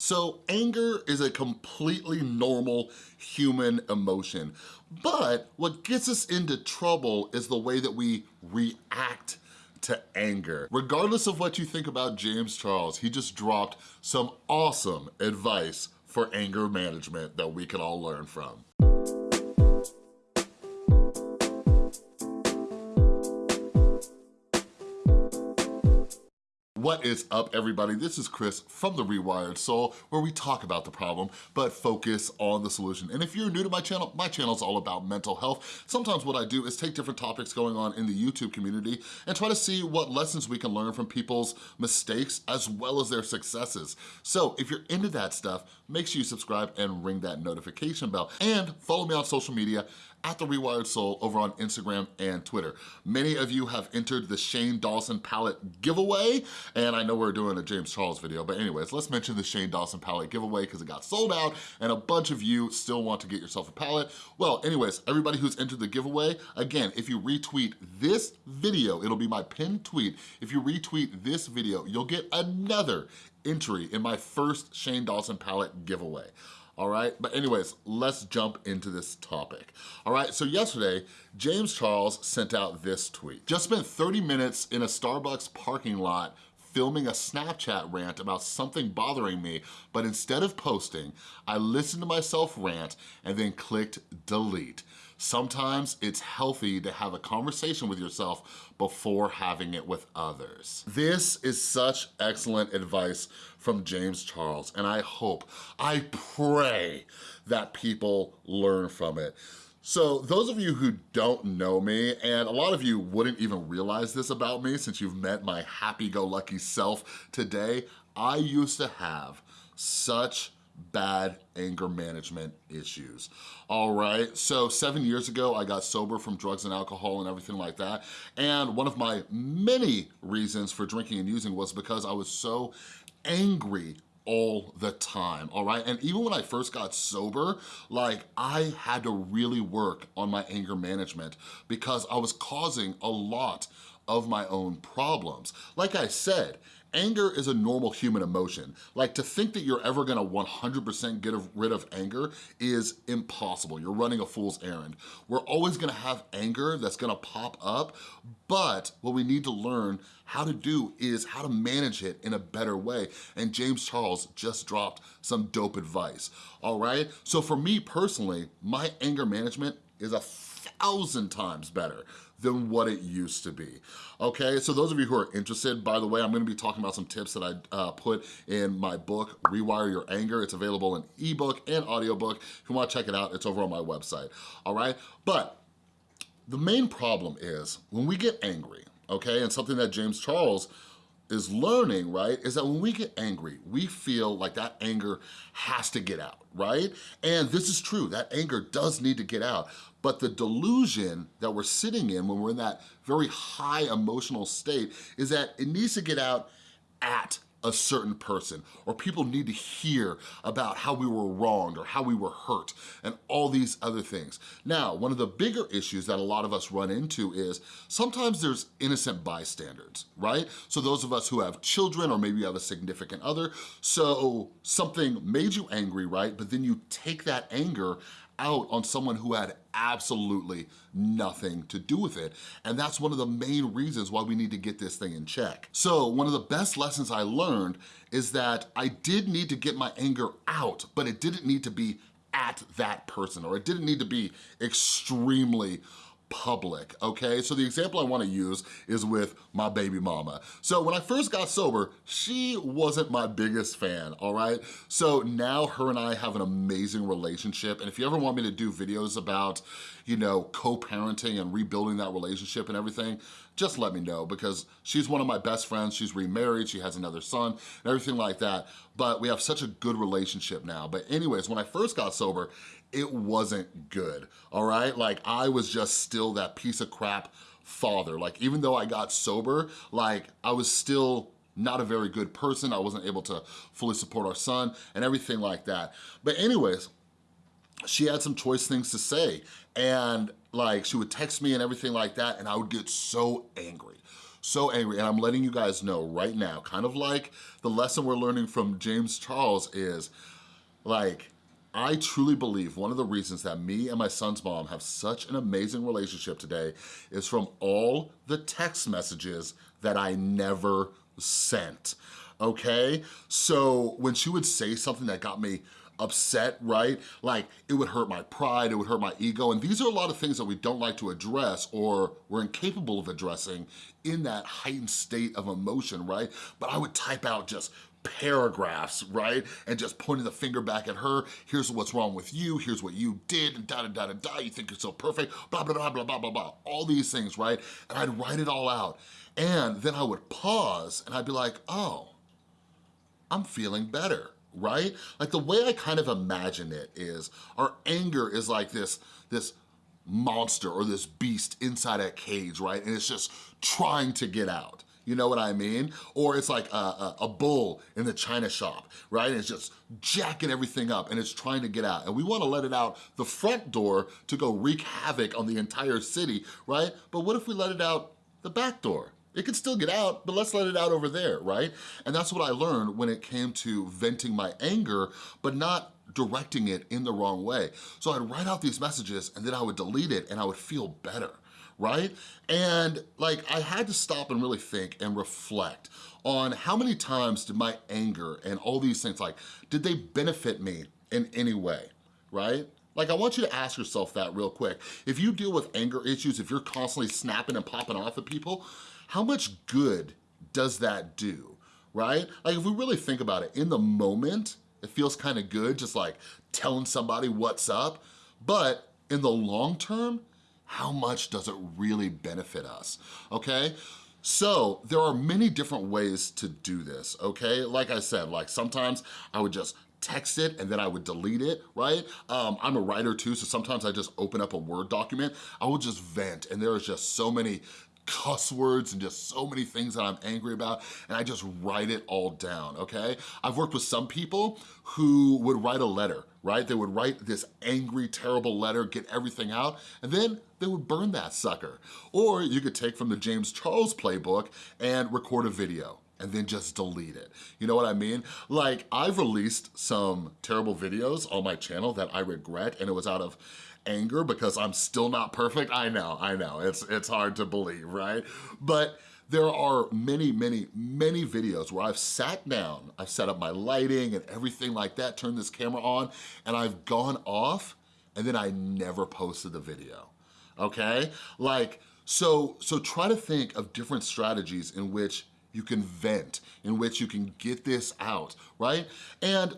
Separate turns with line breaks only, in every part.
So anger is a completely normal human emotion, but what gets us into trouble is the way that we react to anger. Regardless of what you think about James Charles, he just dropped some awesome advice for anger management that we can all learn from. What is up, everybody? This is Chris from The Rewired Soul, where we talk about the problem, but focus on the solution. And if you're new to my channel, my channel is all about mental health. Sometimes what I do is take different topics going on in the YouTube community and try to see what lessons we can learn from people's mistakes as well as their successes. So if you're into that stuff, make sure you subscribe and ring that notification bell. And follow me on social media at The Rewired Soul over on Instagram and Twitter. Many of you have entered the Shane Dawson palette giveaway, and I know we're doing a James Charles video, but anyways, let's mention the Shane Dawson palette giveaway because it got sold out and a bunch of you still want to get yourself a palette. Well, anyways, everybody who's entered the giveaway, again, if you retweet this video, it'll be my pinned tweet. If you retweet this video, you'll get another entry in my first Shane Dawson palette giveaway all right? But anyways, let's jump into this topic. All right, so yesterday, James Charles sent out this tweet. Just spent 30 minutes in a Starbucks parking lot filming a Snapchat rant about something bothering me, but instead of posting, I listened to myself rant and then clicked delete. Sometimes it's healthy to have a conversation with yourself before having it with others. This is such excellent advice from James Charles, and I hope, I pray that people learn from it. So those of you who don't know me, and a lot of you wouldn't even realize this about me since you've met my happy-go-lucky self today, I used to have such bad anger management issues. All right, so seven years ago, I got sober from drugs and alcohol and everything like that. And one of my many reasons for drinking and using was because I was so angry all the time, all right? And even when I first got sober, like I had to really work on my anger management because I was causing a lot of my own problems. Like I said, Anger is a normal human emotion. Like to think that you're ever gonna 100% get rid of anger is impossible. You're running a fool's errand. We're always gonna have anger that's gonna pop up, but what we need to learn how to do is how to manage it in a better way. And James Charles just dropped some dope advice, all right? So for me personally, my anger management is a thousand times better than what it used to be. Okay, so those of you who are interested, by the way, I'm gonna be talking about some tips that I uh, put in my book, Rewire Your Anger. It's available in ebook and audiobook. If you wanna check it out, it's over on my website, all right? But the main problem is when we get angry, okay, and something that James Charles is learning, right, is that when we get angry, we feel like that anger has to get out, right? And this is true, that anger does need to get out. But the delusion that we're sitting in when we're in that very high emotional state is that it needs to get out at a certain person or people need to hear about how we were wronged or how we were hurt and all these other things. Now, one of the bigger issues that a lot of us run into is sometimes there's innocent bystanders, right? So those of us who have children or maybe you have a significant other, so something made you angry, right? But then you take that anger out on someone who had absolutely nothing to do with it. And that's one of the main reasons why we need to get this thing in check. So one of the best lessons I learned is that I did need to get my anger out, but it didn't need to be at that person or it didn't need to be extremely public, okay? So the example I wanna use is with my baby mama. So when I first got sober, she wasn't my biggest fan, all right? So now her and I have an amazing relationship, and if you ever want me to do videos about, you know, co-parenting and rebuilding that relationship and everything, just let me know because she's one of my best friends. She's remarried, she has another son, and everything like that. But we have such a good relationship now. But anyways, when I first got sober, it wasn't good, all right? Like I was just still that piece of crap father. Like even though I got sober, like I was still not a very good person. I wasn't able to fully support our son and everything like that. But anyways, she had some choice things to say and like she would text me and everything like that and I would get so angry so angry, and I'm letting you guys know right now, kind of like the lesson we're learning from James Charles is, like, I truly believe one of the reasons that me and my son's mom have such an amazing relationship today is from all the text messages that I never sent, okay? So when she would say something that got me upset, right? Like it would hurt my pride, it would hurt my ego. And these are a lot of things that we don't like to address or we're incapable of addressing in that heightened state of emotion, right? But I would type out just paragraphs, right? And just pointing the finger back at her, here's what's wrong with you, here's what you did, and da da da da da, you think you're so perfect, blah, blah, blah, blah, blah, blah, blah, all these things, right? And I'd write it all out. And then I would pause and I'd be like, oh, I'm feeling better right? Like the way I kind of imagine it is our anger is like this, this monster or this beast inside a cage, right? And it's just trying to get out. You know what I mean? Or it's like a, a, a, bull in the china shop, right? And it's just jacking everything up and it's trying to get out. And we wanna let it out the front door to go wreak havoc on the entire city, right? But what if we let it out the back door? It could still get out, but let's let it out over there, right? And that's what I learned when it came to venting my anger, but not directing it in the wrong way. So I'd write out these messages and then I would delete it and I would feel better, right? And like I had to stop and really think and reflect on how many times did my anger and all these things, like, did they benefit me in any way, right? Like I want you to ask yourself that real quick. If you deal with anger issues, if you're constantly snapping and popping off at people, how much good does that do, right? Like if we really think about it, in the moment, it feels kind of good just like telling somebody what's up, but in the long term, how much does it really benefit us, okay? So there are many different ways to do this, okay? Like I said, like sometimes I would just text it and then I would delete it, right? Um, I'm a writer too, so sometimes I just open up a Word document. I will just vent and there is just so many cuss words and just so many things that I'm angry about and I just write it all down, okay? I've worked with some people who would write a letter, right? They would write this angry, terrible letter, get everything out, and then they would burn that sucker. Or you could take from the James Charles playbook and record a video and then just delete it. You know what I mean? Like, I've released some terrible videos on my channel that I regret, and it was out of anger because I'm still not perfect. I know, I know, it's, it's hard to believe, right? But there are many, many, many videos where I've sat down, I've set up my lighting and everything like that, turned this camera on, and I've gone off, and then I never posted the video, okay? Like, so, so try to think of different strategies in which you can vent, in which you can get this out, right? And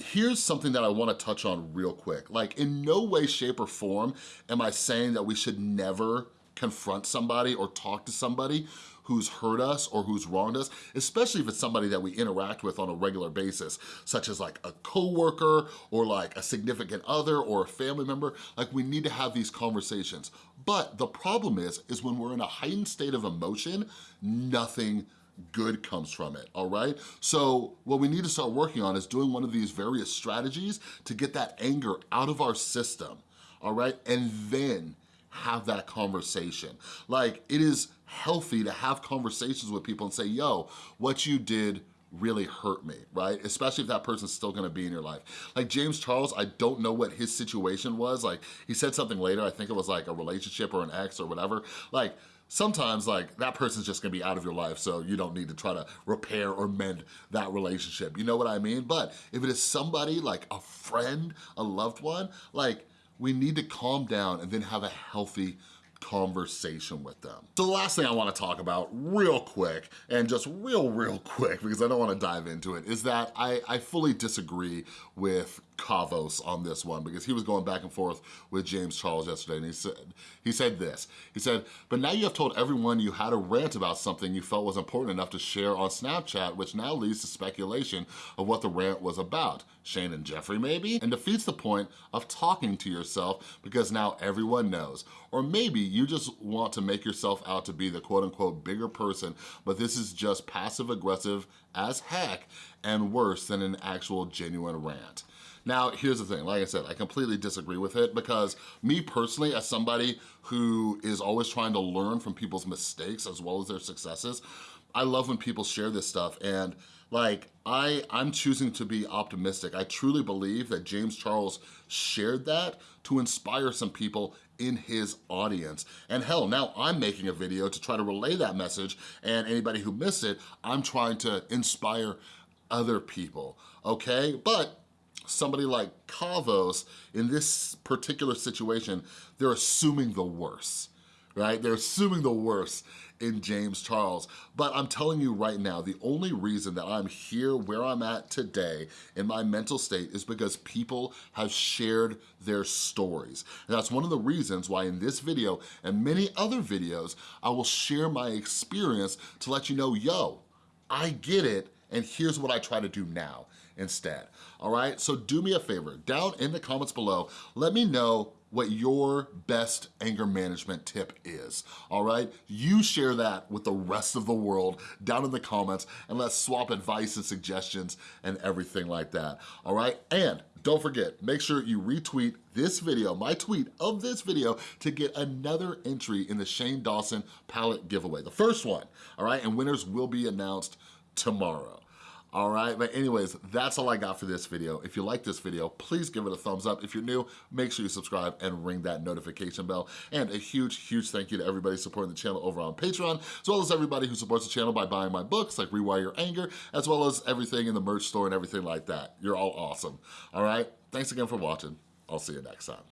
here's something that I wanna touch on real quick. Like in no way, shape, or form am I saying that we should never confront somebody or talk to somebody who's hurt us or who's wronged us, especially if it's somebody that we interact with on a regular basis, such as like a coworker or like a significant other or a family member, like we need to have these conversations. But the problem is, is when we're in a heightened state of emotion, nothing good comes from it, all right? So what we need to start working on is doing one of these various strategies to get that anger out of our system, all right? And then have that conversation. Like, it is healthy to have conversations with people and say, yo, what you did really hurt me, right? Especially if that person's still gonna be in your life. Like James Charles, I don't know what his situation was. Like, he said something later, I think it was like a relationship or an ex or whatever. Like, sometimes like that person's just gonna be out of your life so you don't need to try to repair or mend that relationship. You know what I mean? But if it is somebody like a friend, a loved one, like we need to calm down and then have a healthy conversation with them. So the last thing I wanna talk about real quick, and just real, real quick, because I don't wanna dive into it, is that I, I fully disagree with Kavos on this one because he was going back and forth with James Charles yesterday and he said, he said this, he said, but now you have told everyone you had a rant about something you felt was important enough to share on Snapchat, which now leads to speculation of what the rant was about. Shane and Jeffree maybe? And defeats the point of talking to yourself because now everyone knows. Or maybe you just want to make yourself out to be the quote unquote bigger person, but this is just passive aggressive as heck and worse than an actual genuine rant. Now, here's the thing, like I said, I completely disagree with it because me personally, as somebody who is always trying to learn from people's mistakes as well as their successes, I love when people share this stuff and like, I, I'm choosing to be optimistic. I truly believe that James Charles shared that to inspire some people in his audience. And hell, now I'm making a video to try to relay that message and anybody who missed it, I'm trying to inspire other people, okay? But somebody like Kavos, in this particular situation, they're assuming the worst, right? They're assuming the worst in James Charles. But I'm telling you right now, the only reason that I'm here where I'm at today in my mental state is because people have shared their stories. And that's one of the reasons why in this video and many other videos, I will share my experience to let you know, yo, I get it, and here's what I try to do now instead, all right? So do me a favor, down in the comments below, let me know what your best anger management tip is, all right? You share that with the rest of the world down in the comments and let's swap advice and suggestions and everything like that, all right? And don't forget, make sure you retweet this video, my tweet of this video, to get another entry in the Shane Dawson palette giveaway. The first one, all right? And winners will be announced tomorrow all right? But anyways, that's all I got for this video. If you like this video, please give it a thumbs up. If you're new, make sure you subscribe and ring that notification bell. And a huge, huge thank you to everybody supporting the channel over on Patreon, as well as everybody who supports the channel by buying my books like Rewire Your Anger, as well as everything in the merch store and everything like that. You're all awesome, all right? Thanks again for watching. I'll see you next time.